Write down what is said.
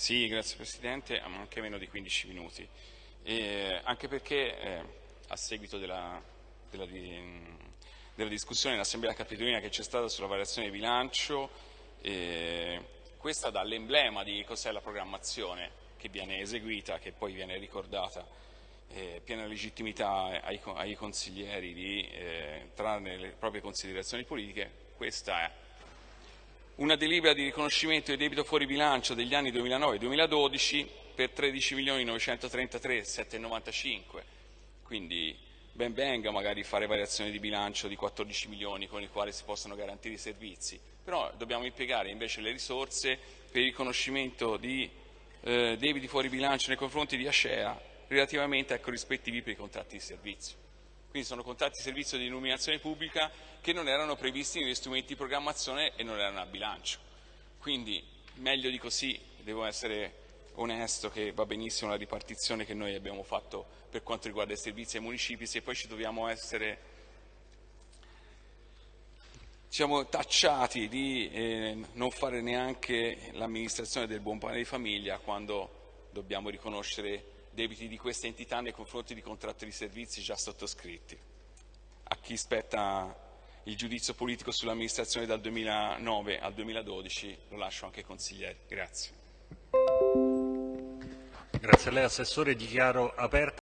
Sì, grazie Presidente, anche meno di 15 minuti. E anche perché eh, a seguito della, della, della discussione in Assemblea Capitolina che c'è stata sulla variazione di bilancio, eh, questa dà l'emblema di cos'è la programmazione che viene eseguita, che poi viene ricordata, eh, piena legittimità ai, ai consiglieri di eh, trarne le proprie considerazioni politiche, questa è una delibera di riconoscimento di debito fuori bilancio degli anni 2009-2012 per 13.933.795, quindi ben venga magari fare variazioni di bilancio di 14 milioni con i quali si possono garantire i servizi, però dobbiamo impiegare invece le risorse per il riconoscimento di eh, debiti fuori bilancio nei confronti di Acea relativamente ai corrispettivi per i contratti di servizio. Quindi sono contratti di servizio di illuminazione pubblica che non erano previsti negli strumenti di programmazione e non erano a bilancio. Quindi meglio di così, devo essere onesto che va benissimo la ripartizione che noi abbiamo fatto per quanto riguarda i servizi ai municipi, se poi ci dobbiamo essere diciamo, tacciati di eh, non fare neanche l'amministrazione del buon pane di famiglia quando dobbiamo riconoscere debiti di queste entità nei confronti di contratti di servizi già sottoscritti. A chi spetta il giudizio politico sull'amministrazione dal 2009 al 2012 lo lascio anche ai consiglieri. Grazie. Grazie a lei Assessore, dichiaro aperta